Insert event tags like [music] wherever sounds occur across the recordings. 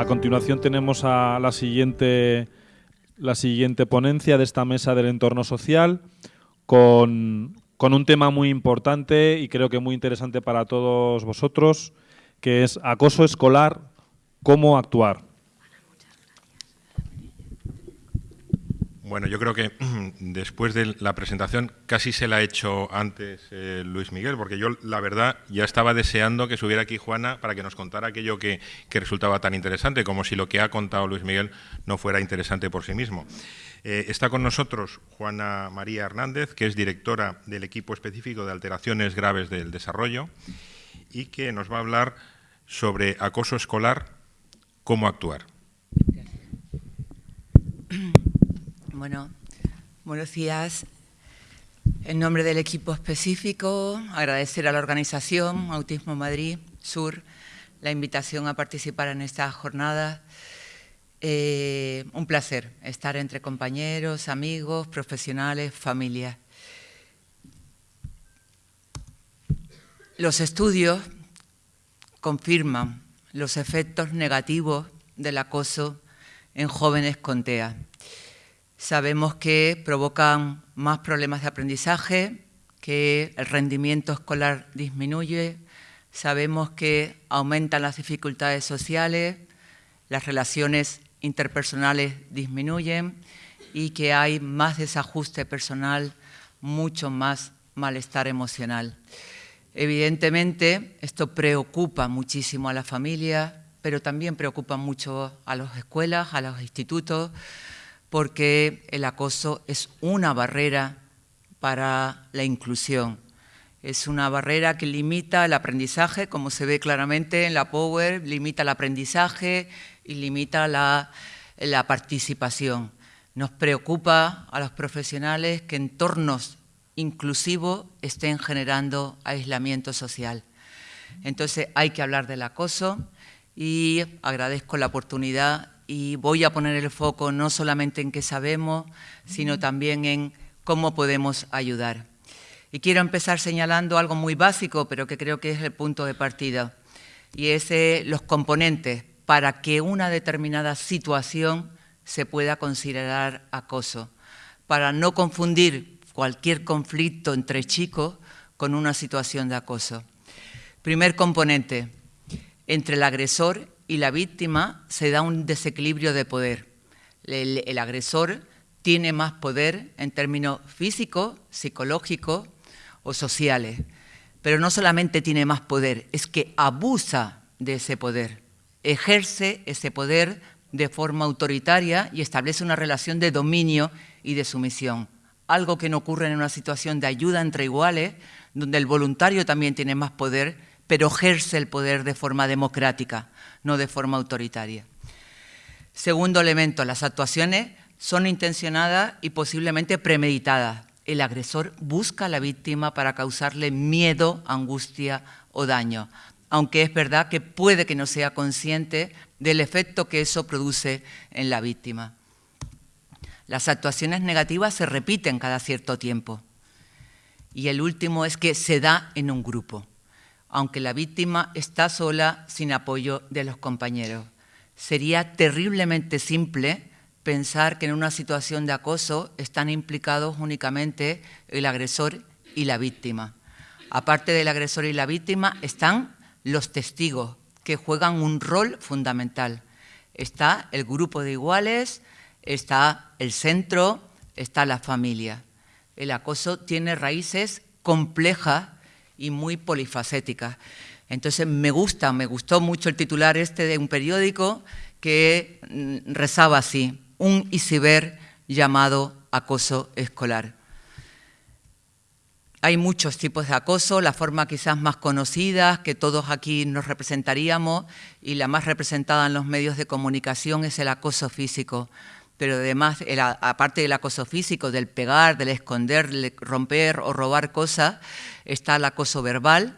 A continuación tenemos a la siguiente, la siguiente ponencia de esta mesa del entorno social con, con un tema muy importante y creo que muy interesante para todos vosotros, que es acoso escolar, cómo actuar. Bueno, yo creo que [clears throat] después de la presentación casi se la ha hecho antes eh, Luis Miguel, porque yo la verdad ya estaba deseando que subiera aquí Juana para que nos contara aquello que, resultaba tan interesante, como si lo que ha contado Luis Miguel no fuera interesante por sí mismo. Eh, está con nosotros Juana María Hernández, que es directora del equipo específico de alteraciones graves del desarrollo y que nos va a hablar sobre acoso escolar, cómo actuar. Bueno, buenos días. En nombre del equipo específico, agradecer a la organización Autismo Madrid Sur la invitación a participar en esta jornada. Eh, un placer estar entre compañeros, amigos, profesionales, familias. Los estudios confirman los efectos negativos del acoso en jóvenes con TEA. Sabemos que provocan más problemas de aprendizaje, que el rendimiento escolar disminuye, sabemos que aumentan las dificultades sociales, las relaciones interpersonales disminuyen y que hay más desajuste personal, mucho más malestar emocional. Evidentemente, esto preocupa muchísimo a la familia, pero también preocupa mucho a las escuelas, a los institutos, porque el acoso es una barrera para la inclusión. Es una barrera que limita el aprendizaje, como se ve claramente en la Power, limita el aprendizaje y limita la, participación. Nos preocupa a los profesionales que entornos inclusivos estén generando aislamiento social. Entonces hay que hablar del acoso y agradezco la oportunidad y voy a poner el foco no solamente en qué sabemos, sino también en cómo podemos ayudar. Y quiero empezar señalando algo muy básico, pero que creo que es el punto de partida, y es eh, los componentes para que una determinada situación se pueda considerar acoso, para no confundir cualquier conflicto entre chicos con una situación de acoso. Primer componente, entre el agresor y la víctima se da un desequilibrio de poder. El, agresor tiene más poder en términos físicos, psicológicos o sociales. Pero no solamente tiene más poder, es que abusa de ese poder, ejerce ese poder de forma autoritaria y establece una relación de dominio y de sumisión. Algo que no ocurre en una situación de ayuda entre iguales, donde el voluntario también tiene más poder, pero ejerce el poder de forma democrática no de forma autoritaria. Segundo elemento, las actuaciones son intencionadas y posiblemente premeditadas. El agresor busca a la víctima para causarle miedo, angustia o daño, aunque es verdad que puede que no sea consciente del efecto que eso produce en la víctima. Las actuaciones negativas se repiten cada cierto tiempo. Y el último es que se da en un grupo aunque la víctima está sola sin apoyo de los compañeros. Sería terriblemente simple pensar que en una situación de acoso están implicados únicamente el agresor y la víctima. Aparte del agresor y la víctima están los testigos, que juegan un rol fundamental. Está el grupo de iguales, está el centro, está la familia. El acoso tiene raíces complejas y muy polifacética. Entonces me gusta, me gustó mucho el titular este de un periódico que mm, rezaba así, un iceberg llamado acoso escolar. Hay muchos tipos de acoso, la forma quizás más conocida, que todos aquí nos representaríamos, y la más representada en los medios de comunicación es el acoso físico pero además, aparte del acoso físico, del pegar, del esconder, del romper o robar cosas, está el acoso verbal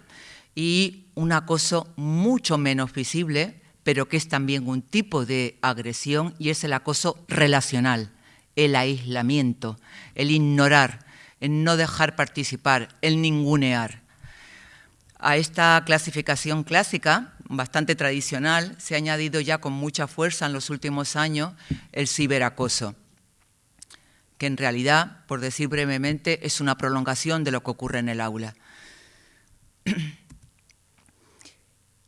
y un acoso mucho menos visible, pero que es también un tipo de agresión y es el acoso relacional, el aislamiento, el ignorar, el no dejar participar, el ningunear. A esta clasificación clásica bastante tradicional, se ha añadido ya con mucha fuerza en los últimos años el ciberacoso, que en realidad, por decir brevemente, es una prolongación de lo que ocurre en el aula. [clears throat]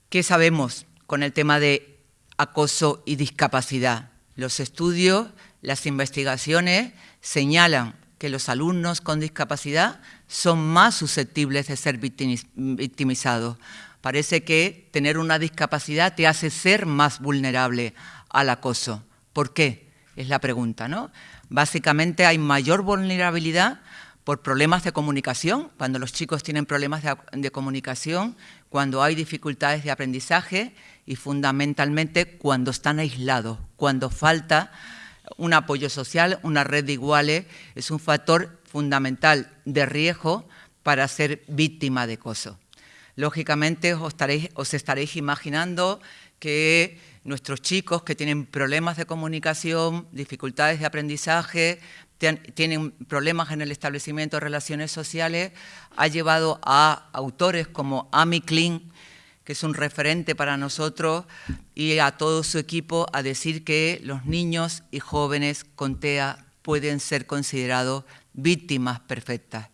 ¿Qué sabemos con el tema de acoso y discapacidad? Los estudios, las investigaciones señalan que los alumnos con discapacidad son más susceptibles de ser victimizados. Parece que tener una discapacidad te hace ser más vulnerable al acoso. ¿Por qué? Es la pregunta, ¿no? Básicamente hay mayor vulnerabilidad por problemas de comunicación, cuando los chicos tienen problemas de, comunicación, cuando hay dificultades de aprendizaje y fundamentalmente cuando están aislados, cuando falta un apoyo social, una red de iguales, es un factor fundamental de riesgo para ser víctima de acoso. Lógicamente os estaréis, os estaréis imaginando que nuestros chicos que tienen problemas de comunicación, dificultades de aprendizaje, tienen problemas en el establecimiento de relaciones sociales, ha llevado a autores como Amy Klein, que es un referente para nosotros, y a todo su equipo a decir que los niños y jóvenes con TEA pueden ser considerados víctimas perfectas.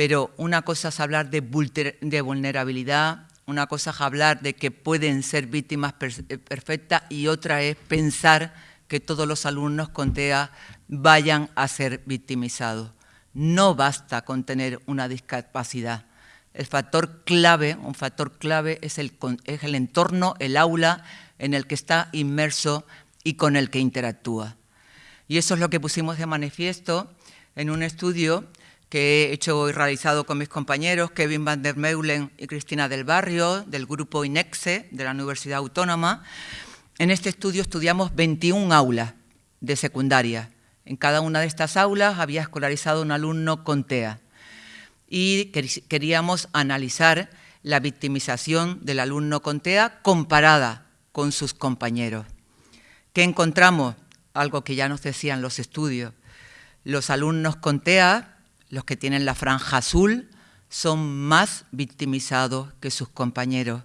Pero una cosa es hablar de vulnerabilidad, una cosa es hablar de que pueden ser víctimas eh, perfectas y otra es pensar que todos los alumnos con TEA vayan a ser victimizados. No basta con tener una discapacidad, el factor clave, un factor clave es el, es el entorno, el aula en el que está inmerso y con el que interactúa. Y eso es lo que pusimos de manifiesto en un estudio que he hecho y realizado con mis compañeros Kevin van der Meulen y Cristina del Barrio, del grupo INEXE de la Universidad Autónoma. En este estudio estudiamos 21 aulas de secundaria. En cada una de estas aulas había escolarizado un alumno con TEA y queríamos analizar la victimización del alumno con TEA comparada con sus compañeros. ¿Qué encontramos? Algo que ya nos decían los estudios. Los alumnos con TEA, los que tienen la franja azul, son más victimizados que sus compañeros.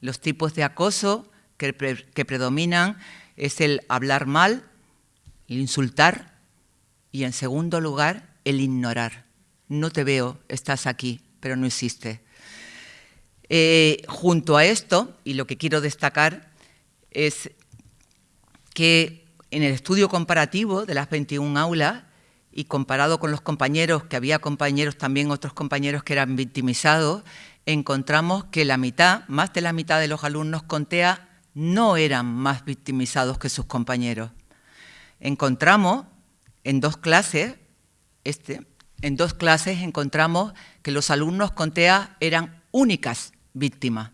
Los tipos de acoso que, predominan es el hablar mal, el insultar y, en segundo lugar, el ignorar no te veo, estás aquí, pero no existe. Eh, junto a esto, y lo que quiero destacar, es que en el estudio comparativo de las 21 aulas, y comparado con los compañeros, que había compañeros también, otros compañeros que eran victimizados, encontramos que la mitad, más de la mitad de los alumnos con TEA no eran más victimizados que sus compañeros. Encontramos en dos clases, este, en dos clases encontramos que los alumnos con TEA eran únicas víctimas.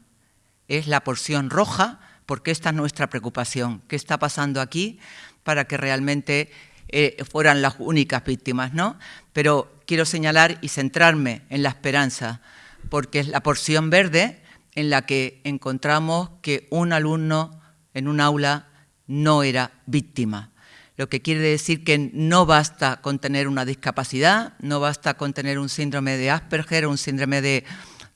Es la porción roja, porque esta es nuestra preocupación. ¿Qué está pasando aquí para que realmente eh, fueran las únicas víctimas? ¿no? Pero quiero señalar y centrarme en la esperanza, porque es la porción verde en la que encontramos que un alumno en un aula no era víctima, lo que quiere decir que no basta con tener una discapacidad, no basta con tener un síndrome de Asperger, un síndrome de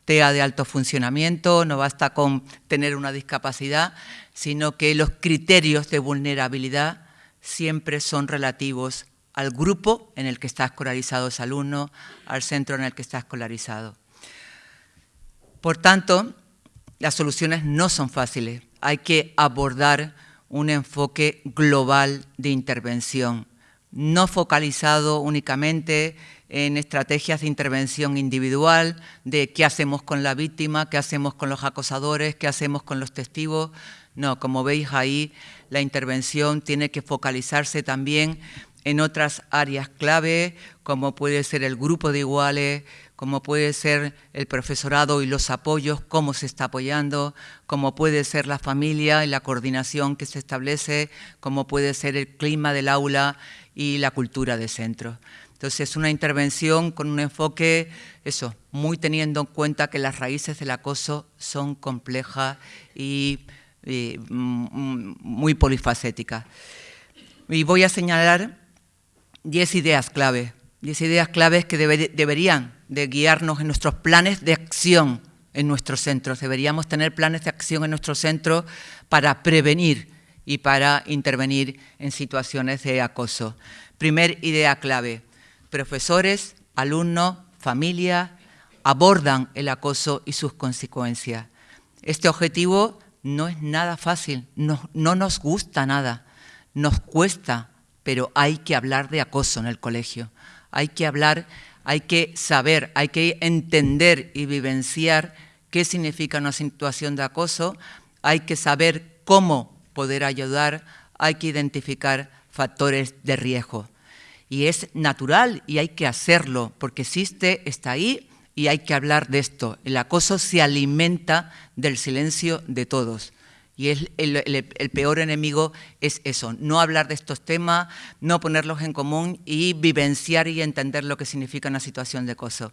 TEA de alto funcionamiento, no basta con tener una discapacidad, sino que los criterios de vulnerabilidad siempre son relativos al grupo en el que está escolarizado ese alumno, al centro en el que está escolarizado. Por tanto, las soluciones no son fáciles, hay que abordar un enfoque global de intervención, no focalizado únicamente en estrategias de intervención individual, de qué hacemos con la víctima, qué hacemos con los acosadores, qué hacemos con los testigos. No, como veis ahí, la intervención tiene que focalizarse también en otras áreas clave, como puede ser el grupo de iguales, como puede ser el profesorado y los apoyos, cómo se está apoyando, como puede ser la familia y la coordinación que se establece, como puede ser el clima del aula y la cultura de centro. Entonces, es una intervención con un enfoque, eso, muy teniendo en cuenta que las raíces del acoso son complejas y, mm, muy polifacéticas. Y voy a señalar diez ideas clave, diez ideas claves que deberían de guiarnos en nuestros planes de acción en nuestros centros. Deberíamos tener planes de acción en nuestros centros para prevenir y para intervenir en situaciones de acoso. Primer idea clave, profesores, alumnos, familia, abordan el acoso y sus consecuencias. Este objetivo no es nada fácil, no, no nos gusta nada, nos cuesta, pero hay que hablar de acoso en el colegio. Hay que hablar, hay que saber, hay que entender y vivenciar qué significa una situación de acoso, hay que saber cómo poder ayudar, hay que identificar factores de riesgo. Y es natural y hay que hacerlo, porque existe, está ahí y hay que hablar de esto. El acoso se alimenta del silencio de todos. Y el, el, peor enemigo es eso, no hablar de estos temas, no ponerlos en común y vivenciar y entender lo que significa una situación de acoso.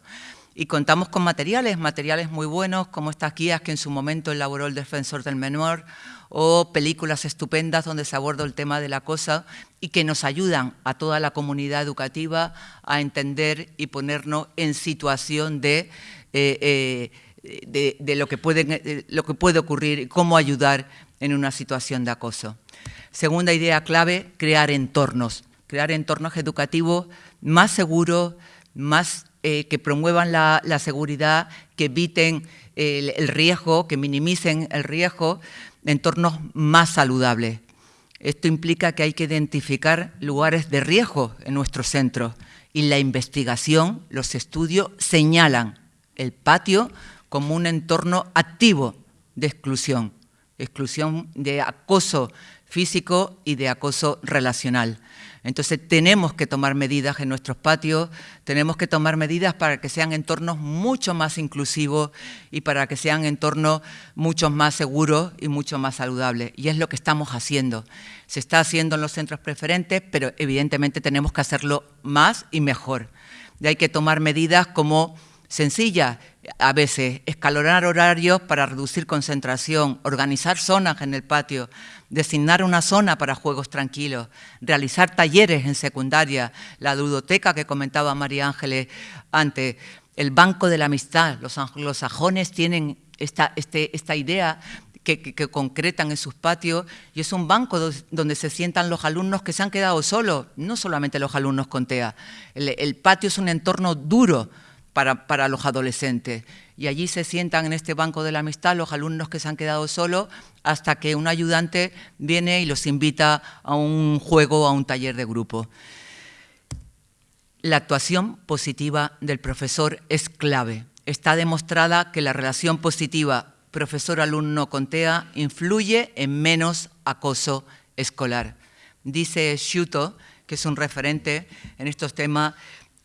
Y contamos con materiales, materiales muy buenos, como estas guías que en su momento elaboró el Defensor del Menor, o películas estupendas donde se aborda el tema del acoso y que nos ayudan a toda la comunidad educativa a entender y ponernos en situación de... Eh, eh, de, lo, que puede, lo que puede ocurrir y cómo ayudar en una situación de acoso. Segunda idea clave, crear entornos, crear entornos educativos más seguros, más eh, que promuevan la, seguridad, que eviten el, riesgo, que minimicen el riesgo, entornos más saludables. Esto implica que hay que identificar lugares de riesgo en nuestros centros y la investigación, los estudios señalan el patio como un entorno activo de exclusión, exclusión de acoso físico y de acoso relacional. Entonces tenemos que tomar medidas en nuestros patios, tenemos que tomar medidas para que sean entornos mucho más inclusivos y para que sean entornos mucho más seguros y mucho más saludables. Y es lo que estamos haciendo. Se está haciendo en los centros preferentes, pero evidentemente tenemos que hacerlo más y mejor. Y hay que tomar medidas como sencilla, a veces escalonar horarios para reducir concentración, organizar zonas en el patio, designar una zona para juegos tranquilos, realizar talleres en secundaria, la ludoteca que comentaba María Ángeles antes, el banco de la amistad. Los sajones tienen esta, este, idea que, concretan en sus patios y es un banco donde se sientan los alumnos que se han quedado solos, no solamente los alumnos con TEA. el patio es un entorno duro, para, los adolescentes. Y allí se sientan en este banco de la amistad los alumnos que se han quedado solos hasta que un ayudante viene y los invita a un juego o a un taller de grupo. La actuación positiva del profesor es clave. Está demostrada que la relación positiva profesor-alumno con TEA influye en menos acoso escolar. Dice Shuto, que es un referente en estos temas,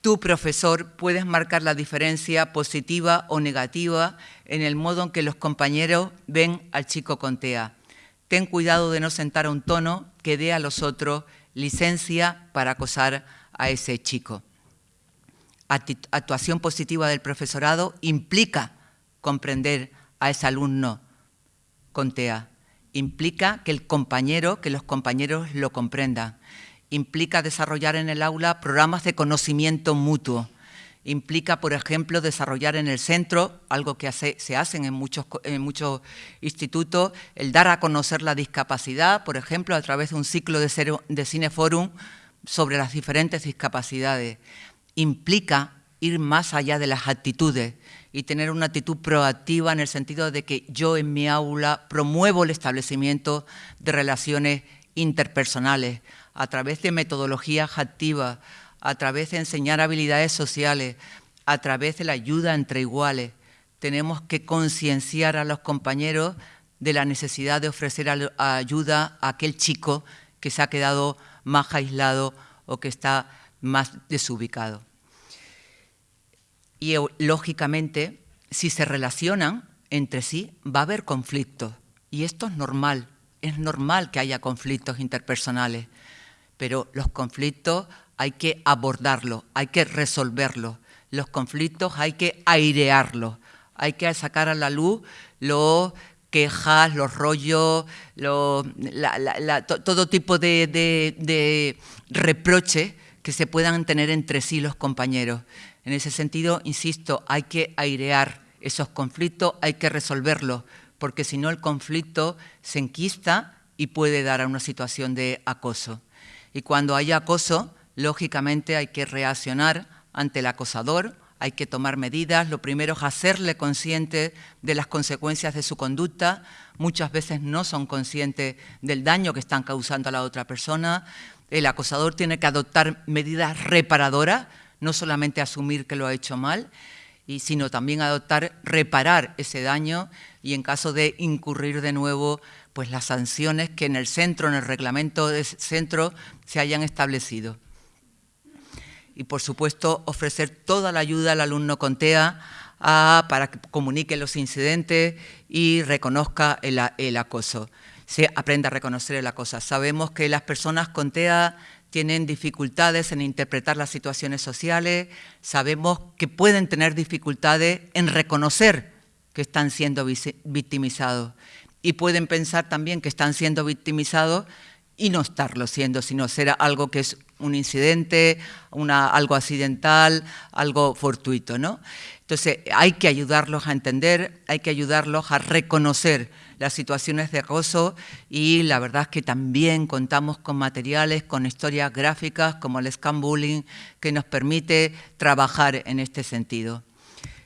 Tú, profesor, puedes marcar la diferencia positiva o negativa en el modo en que los compañeros ven al chico con TEA. Ten cuidado de no sentar un tono que dé a los otros licencia para acosar a ese chico. Actuación positiva del profesorado implica comprender a ese alumno con TEA. Implica que el compañero, que los compañeros lo comprendan implica desarrollar en el aula programas de conocimiento mutuo. Implica, por ejemplo, desarrollar en el centro, algo que se hace en muchos, en muchos institutos, el dar a conocer la discapacidad, por ejemplo, a través de un ciclo de, de cineforum sobre las diferentes discapacidades. Implica ir más allá de las actitudes y tener una actitud proactiva en el sentido de que yo en mi aula promuevo el establecimiento de relaciones interpersonales, a través de metodologías activas, a través de enseñar habilidades sociales, a través de la ayuda entre iguales. Tenemos que concienciar a los compañeros de la necesidad de ofrecer ayuda a aquel chico que se ha quedado más aislado o que está más desubicado. Y lógicamente, si se relacionan entre sí, va a haber conflictos. Y esto es normal, es normal que haya conflictos interpersonales pero los conflictos hay que abordarlos, hay que resolverlos. Los conflictos hay que airearlos, hay que sacar a la luz los quejas, los rollos, todo tipo de, de reproches que se puedan tener entre sí los compañeros. En ese sentido, insisto, hay que airear esos conflictos hay que resolverlos, porque si no el conflicto se enquista y puede dar a una situación de acoso. Y cuando hay acoso, lógicamente hay que reaccionar ante el acosador, hay que tomar medidas. Lo primero es hacerle consciente de las consecuencias de su conducta. Muchas veces no son conscientes del daño que están causando a la otra persona. El acosador tiene que adoptar medidas reparadoras, no solamente asumir que lo ha hecho mal, y, sino también adoptar, reparar ese daño y en caso de incurrir de nuevo, pues las sanciones que en el centro, en el reglamento del centro, se hayan establecido y, por supuesto, ofrecer toda la ayuda al alumno con TEA para que comunique los incidentes y reconozca el, acoso, se aprenda a reconocer el acoso. Sabemos que las personas con TEA tienen dificultades en interpretar las situaciones sociales, sabemos que pueden tener dificultades en reconocer que están siendo victimizados y pueden pensar también que están siendo victimizados y no estarlo siendo, sino ser algo que es un incidente, una, algo accidental, algo fortuito. ¿no? Entonces, hay que ayudarlos a entender, hay que ayudarlos a reconocer las situaciones de acoso y la verdad es que también contamos con materiales, con historias gráficas como el Scam Bullying, que nos permite trabajar en este sentido.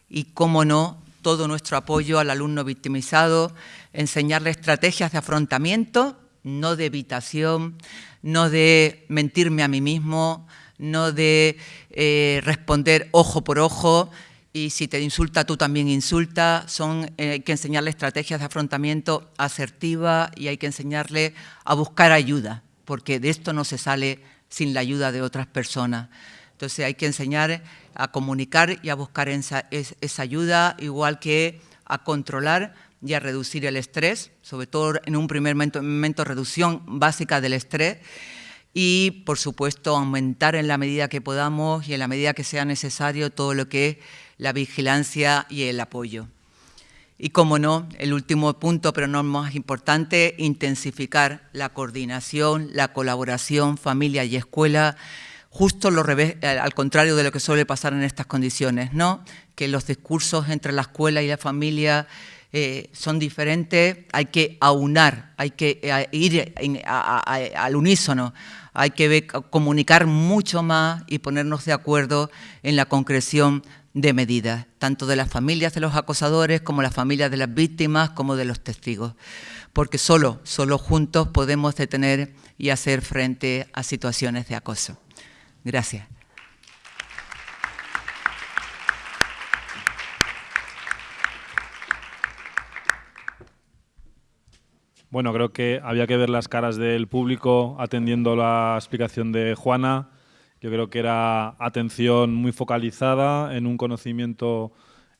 Y, cómo no, todo nuestro apoyo al alumno victimizado, enseñarle estrategias de afrontamiento no de evitación, no de mentirme a mí mismo, no de eh, responder ojo por ojo, y si te insulta, tú también insulta. Son, eh, hay que enseñarle estrategias de afrontamiento asertiva y hay que enseñarle a buscar ayuda, porque de esto no se sale sin la ayuda de otras personas. Entonces hay que enseñar a comunicar y a buscar esa ayuda, igual que a controlar y a reducir el estrés, sobre todo en un primer momento, reducción básica del estrés y, por supuesto, aumentar en la medida que podamos y en la medida que sea necesario todo lo que es la vigilancia y el apoyo. Y, como no, el último punto, pero no más importante, intensificar la coordinación, la colaboración, familia y escuela, justo al contrario de lo que suele pasar en estas condiciones, ¿no? que los discursos entre la escuela y la familia eh, son diferentes, hay que aunar, hay que eh, ir al unísono, hay que comunicar mucho más y ponernos de acuerdo en la concreción de medidas, tanto de las familias de los acosadores como las familias de las víctimas como de los testigos, porque solo, solo juntos podemos detener y hacer frente a situaciones de acoso. Gracias. Bueno, creo que había que ver las caras del público atendiendo la explicación de Juana. Yo creo que era atención muy focalizada en un conocimiento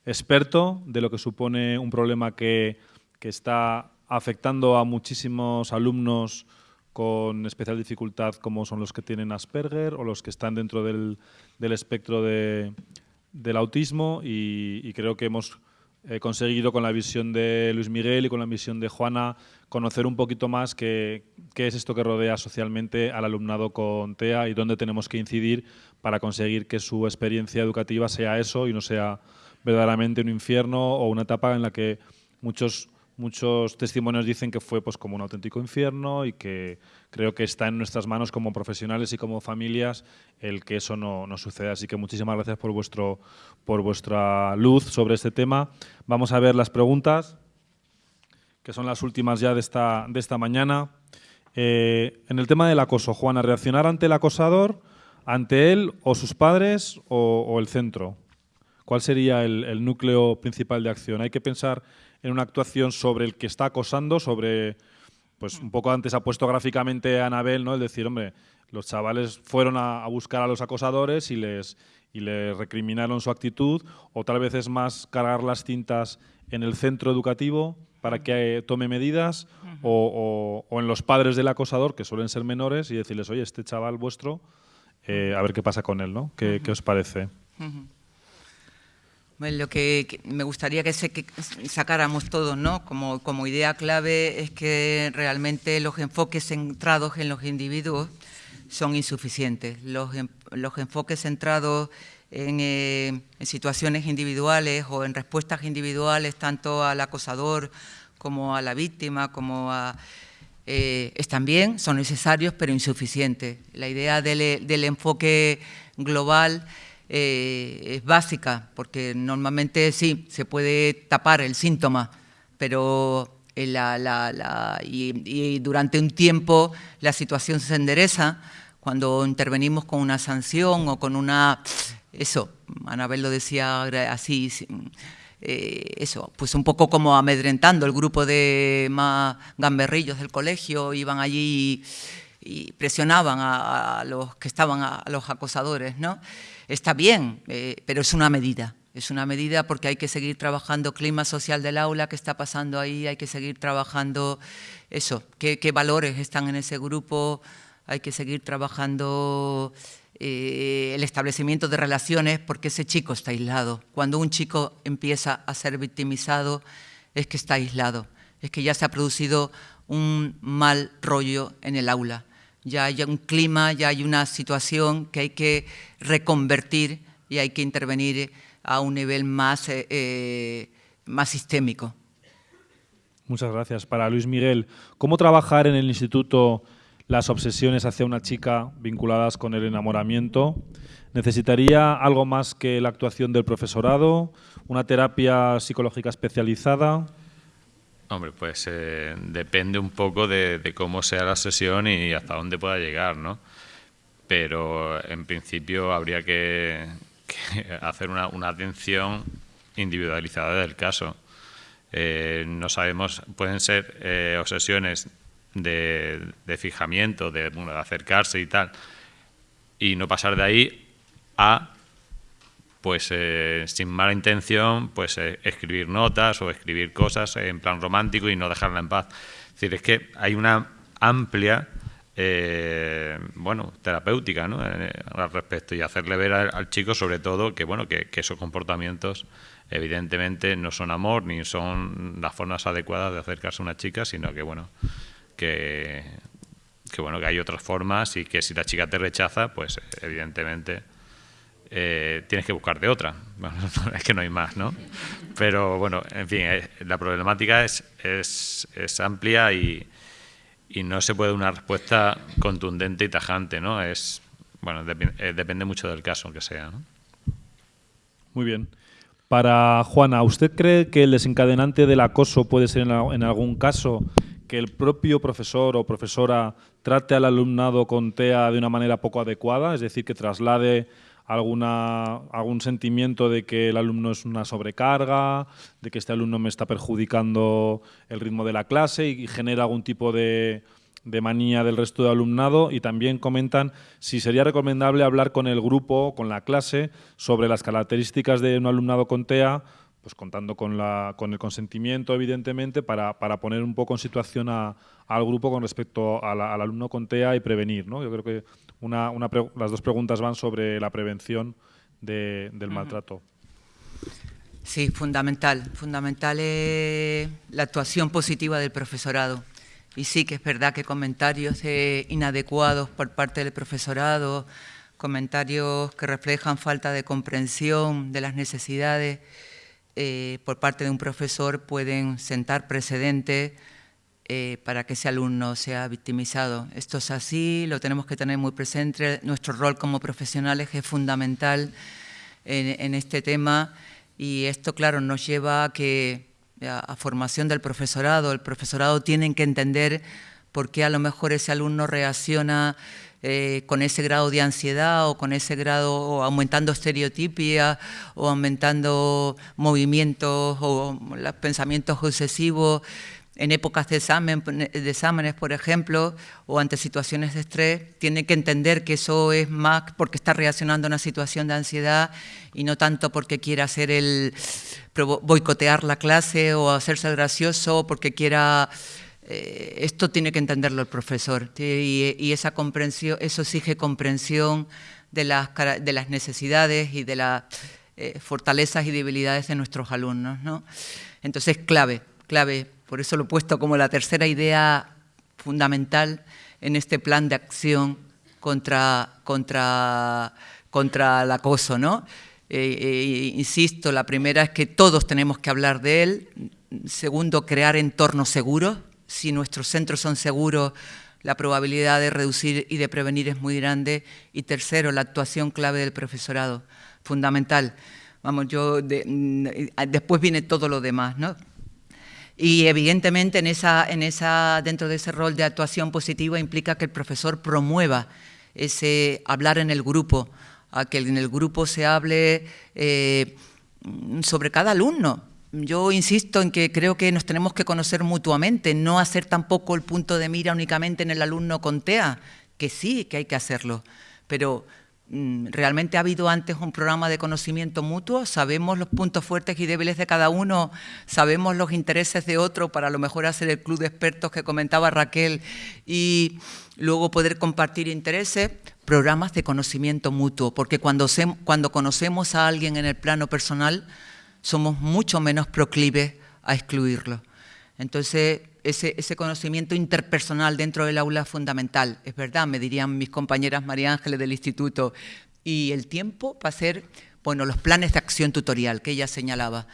experto de lo que supone un problema que, está afectando a muchísimos alumnos con especial dificultad como son los que tienen Asperger o los que están dentro del, espectro del autismo. Y creo que hemos he conseguido con la visión de Luis Miguel y con la visión de Juana conocer un poquito más qué, qué, es esto que rodea socialmente al alumnado con TEA y dónde tenemos que incidir para conseguir que su experiencia educativa sea eso y no sea verdaderamente un infierno o una etapa en la que muchos Muchos testimonios dicen que fue pues, como un auténtico infierno y que creo que está en nuestras manos como profesionales y como familias el que eso no, no suceda. Así que muchísimas gracias por, vuestro, por vuestra luz sobre este tema. Vamos a ver las preguntas, que son las últimas ya de esta, de esta mañana. Eh, en el tema del acoso, Juana, ¿reaccionar ante el acosador, ante él o sus padres o, el centro? ¿Cuál sería el, el núcleo principal de acción? Hay que pensar en una actuación sobre el que está acosando, sobre, pues un poco antes ha puesto gráficamente a Anabel, ¿no? El decir, hombre, los chavales fueron a, buscar a los acosadores y les, y les recriminaron su actitud, o tal vez es más cargar las cintas en el centro educativo para que eh, tome medidas, o, en los padres del acosador, que suelen ser menores, y decirles, oye, este chaval vuestro, eh, a ver qué pasa con él, ¿no? ¿Qué, os parece? Lo que, me gustaría que, sacáramos todos ¿no? como, idea clave es que realmente los enfoques centrados en los individuos son insuficientes. Los, los enfoques centrados en, situaciones individuales o en respuestas individuales, tanto al acosador como a la víctima, como a... están bien, son necesarios, pero insuficientes. La idea del enfoque global eh, es básica, porque normalmente sí, se puede tapar el síntoma, pero y, durante un tiempo la situación se endereza. Cuando intervenimos con una sanción o con una... Eso, Anabel lo decía así, eh, eso, pues un poco como amedrentando el grupo de más gamberrillos del colegio, iban allí presionaban a, los que estaban, a los acosadores, ¿no? está bien, eh, pero es una medida. Es una medida porque hay que seguir trabajando clima social del aula, qué está pasando ahí, hay que seguir trabajando eso, qué, valores están en ese grupo, hay que seguir trabajando eh, el establecimiento de relaciones porque ese chico está aislado. Cuando un chico empieza a ser victimizado es que está aislado, es que ya se ha producido un mal rollo en el aula ya hay un clima, ya hay una situación que hay que reconvertir y hay que intervenir a un nivel más, eh, eh, más sistémico. Muchas gracias. Para Luis Miguel, ¿cómo trabajar en el instituto las obsesiones hacia una chica vinculadas con el enamoramiento? ¿Necesitaría algo más que la actuación del profesorado? ¿Una terapia psicológica especializada? Hombre, pues eh, depende un poco de, cómo sea la sesión y hasta dónde pueda llegar, ¿no? Pero en principio habría que, [laughs] hacer una, atención individualizada del caso. Eh, no sabemos, pueden ser eh, obsesiones de, fijamiento, de, de acercarse y tal, y no pasar de ahí a pues eh, sin mala intención, pues eh, escribir notas o escribir cosas en plan romántico y no dejarla en paz. Es decir, es que hay una amplia, eh, bueno, terapéutica, ¿no? al respecto y hacerle ver al, chico, sobre todo, que bueno, que, esos comportamientos evidentemente no son amor ni son las formas adecuadas de acercarse a una chica, sino que bueno, que, que bueno, que hay otras formas y que si la chica te rechaza, pues evidentemente eh, tienes que buscarte otra. [laughs] Bueno, es que no hay más, ¿no? Pero bueno, en fin, eh, la problemática es, es, amplia y, y, no se puede una respuesta contundente y tajante, ¿no? Es, bueno, eh, depende mucho del caso que sea. Muy bien. Para Juana, ¿usted cree que el desencadenante del acoso puede ser en, en algún caso que el propio profesor o profesora trate al alumnado con TEA de una manera poco adecuada, es decir, que traslade alguna, algún sentimiento de que el alumno es una sobrecarga, de que este alumno me está perjudicando el ritmo de la clase y, genera algún tipo de, de manía del resto de alumnado. Y también comentan si sería recomendable hablar con el grupo, con la clase, sobre las características de un alumnado con TEA, pues contando con, la, con el consentimiento, evidentemente, para, para poner un poco en situación a, al grupo con respecto al alumno con TEA y prevenir. ¿no? Yo creo que una, las dos preguntas van sobre la prevención del maltrato. Sí, fundamental. Fundamental es la actuación positiva del profesorado. Y sí que es verdad que comentarios inadecuados por parte del profesorado, comentarios que reflejan falta de comprensión de las necesidades eh, por parte de un profesor pueden sentar precedentes eh, para que ese alumno sea victimizado. Esto es así, lo tenemos que tener muy presente. Nuestro rol como profesionales es fundamental en, este tema y esto, claro, nos lleva a que a, formación del profesorado. El profesorado tiene que entender por qué a lo mejor ese alumno reacciona eh, con ese grado de ansiedad o con ese grado, o aumentando estereotipia o aumentando movimientos o los pensamientos obsesivos en épocas de, examen, de exámenes, por ejemplo, o ante situaciones de estrés, tiene que entender que eso es más porque está reaccionando a una situación de ansiedad y no tanto porque quiera hacer el boicotear la clase o hacerse gracioso porque quiera eh, esto tiene que entenderlo el profesor y, esa comprensión, eso exige comprensión de las, de las necesidades y de las eh, fortalezas y debilidades de nuestros alumnos. ¿no? Entonces, clave, clave por eso lo he puesto como la tercera idea fundamental en este plan de acción contra, contra, contra el acoso, ¿no? Eh, eh, insisto, la primera es que todos tenemos que hablar de él. Segundo, crear entornos seguros. Si nuestros centros son seguros, la probabilidad de reducir y de prevenir es muy grande. Y tercero, la actuación clave del profesorado, fundamental. Vamos, yo mm, después viene todo lo demás, ¿no? Y evidentemente en esa, en esa, dentro de ese rol de actuación positiva implica que el profesor promueva ese hablar en el grupo, a que en el grupo se hable eh, sobre cada alumno. Yo insisto en que creo que nos tenemos que conocer mutuamente, no hacer tampoco el punto de mira únicamente en el alumno con TEA, que sí, que hay que hacerlo, pero mm, realmente ha habido antes un programa de conocimiento mutuo, sabemos los puntos fuertes y débiles de cada uno, sabemos los intereses de otro para a lo mejor hacer el club de expertos que comentaba Raquel y luego poder compartir intereses, programas de conocimiento mutuo, porque cuando, cuando conocemos a alguien en el plano personal, somos mucho menos proclives a excluirlo. Entonces, ese, conocimiento interpersonal dentro del aula es fundamental. Es verdad, me dirían mis compañeras María Ángeles del instituto. Y el tiempo va a ser, bueno, los planes de acción tutorial que ella señalaba.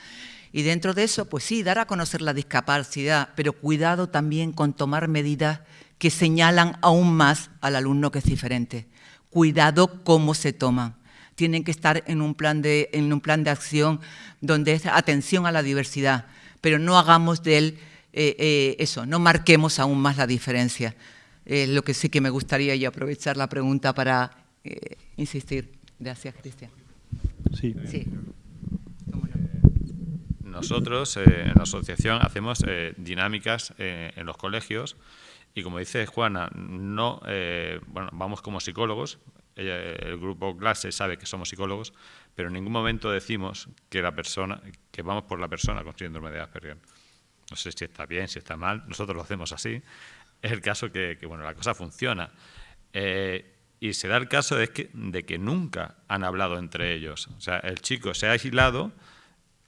Y dentro de eso, pues sí, dar a conocer la discapacidad, pero cuidado también con tomar medidas que señalan aún más al alumno que es diferente. Cuidado cómo se toman. Tienen que estar en un plan de, en un plan de acción donde es atención a la diversidad, pero no hagamos de él eh, eh, eso, no marquemos aún más la diferencia. lo que sí que me gustaría y aprovechar la pregunta para eh, insistir. Gracias, Cristian. Sí. Nosotros en la asociación hacemos dinámicas en los colegios y como dice Juana, no, eh, bueno, vamos como psicólogos, el grupo clase sabe que somos psicólogos, pero en ningún momento decimos que la persona, que vamos por la persona con síndrome de Asperger. No sé si está bien, si está mal, nosotros lo hacemos así. Es el caso que, bueno, la cosa funciona. Eh, y se da el caso de que, de que nunca han hablado entre ellos. O sea, el chico se ha aislado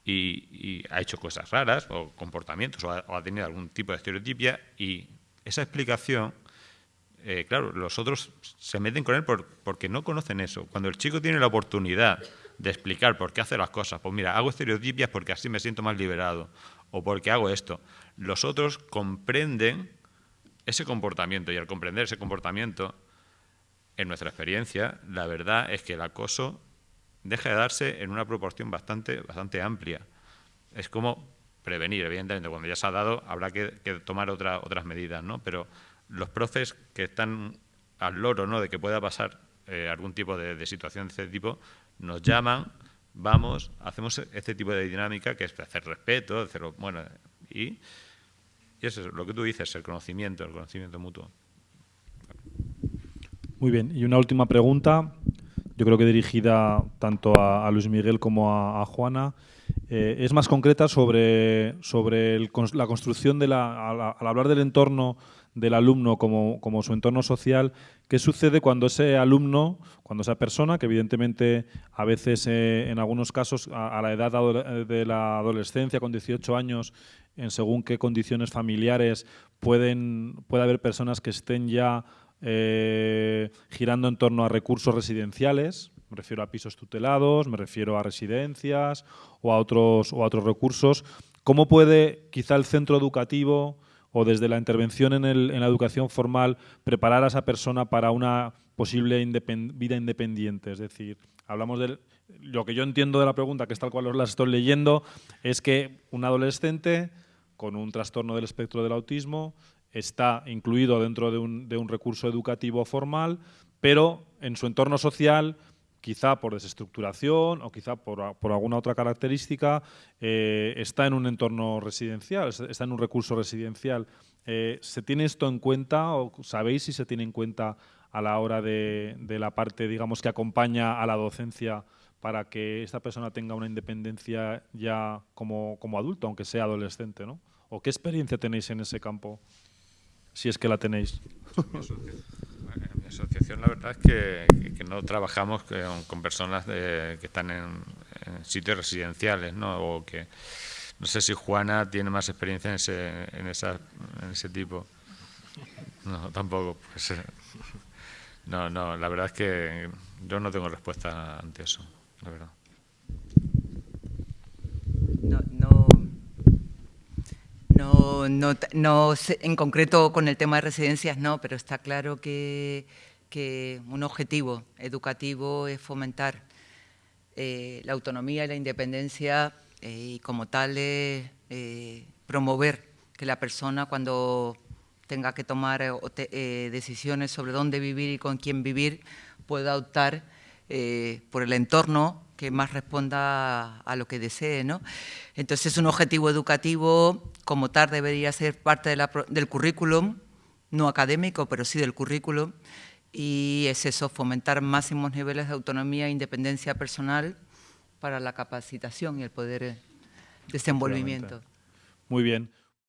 y, ha hecho cosas raras o comportamientos o ha, tenido algún tipo de estereotipia y esa explicación, eh, claro, los otros se meten con él porque no conocen eso. Cuando el chico tiene la oportunidad de explicar por qué hace las cosas, pues mira, hago estereotipias porque así me siento más liberado, o porque hago esto, los otros comprenden ese comportamiento y al comprender ese comportamiento, en nuestra experiencia, la verdad es que el acoso deja de darse en una proporción bastante, bastante amplia. Es como prevenir, evidentemente, cuando ya se ha dado habrá que, tomar otras medidas, ¿no? Pero los profes que están al loro, ¿no?, de que pueda pasar eh, algún tipo de, situación de este tipo, nos llaman, vamos, hacemos este tipo de dinámica que es hacer respeto, hacerlo, bueno, y, eso es lo que tú dices, el conocimiento, el conocimiento mutuo. Muy bien, y una última pregunta, yo creo que dirigida tanto a, Luis Miguel como a Juana. Eh, es más concreta sobre, sobre la construcción de la, al, hablar del entorno del alumno como, como, su entorno social, ¿qué sucede cuando ese alumno, cuando esa persona, que evidentemente a veces eh, en algunos casos a, la edad de la adolescencia, con 18 años, en según qué condiciones familiares, pueden, puede haber personas que estén ya eh, girando en torno a recursos residenciales, me refiero a pisos tutelados, me refiero a residencias o a otros, o a otros recursos. ¿Cómo puede quizá el centro educativo o desde la intervención en, la educación formal preparar a esa persona para una posible vida independiente? Es decir, hablamos de lo que yo entiendo de la pregunta, que es tal cual os la estoy leyendo, es que un adolescente con un trastorno del espectro del autismo está incluido dentro de un recurso educativo formal, pero en su entorno social quizá por desestructuración o quizá por, alguna otra característica, eh, está en un entorno residencial, está en un recurso residencial. Eh, ¿Se tiene esto en cuenta o sabéis si se tiene en cuenta a la hora de, la parte, digamos, que acompaña a la docencia para que esta persona tenga una independencia ya como, como adulto, aunque sea adolescente, ¿no? ¿O qué experiencia tenéis en ese campo, si es que la tenéis? [laughs] En asociación la verdad es que, no trabajamos con, personas que están en, sitios residenciales, ¿no? O que no sé si Juana tiene más experiencia en ese, en esa, en ese tipo. No, tampoco. Pues, [laughs] no, no, la verdad es que yo no tengo respuesta ante eso, la verdad. No, no, no, en concreto con el tema de residencias no, pero está claro que, un objetivo educativo es fomentar eh, la autonomía y la independencia eh, y como tal eh, promover que la persona cuando tenga que tomar decisiones sobre dónde vivir y con quién vivir pueda optar por el entorno que más responda a lo que desee. ¿no? Entonces, un objetivo educativo como tal debería ser parte del currículum, no académico, pero sí del currículum, y es eso, fomentar máximos niveles de autonomía e independencia personal para la capacitación y el poder desenvolvimiento. Muy bien.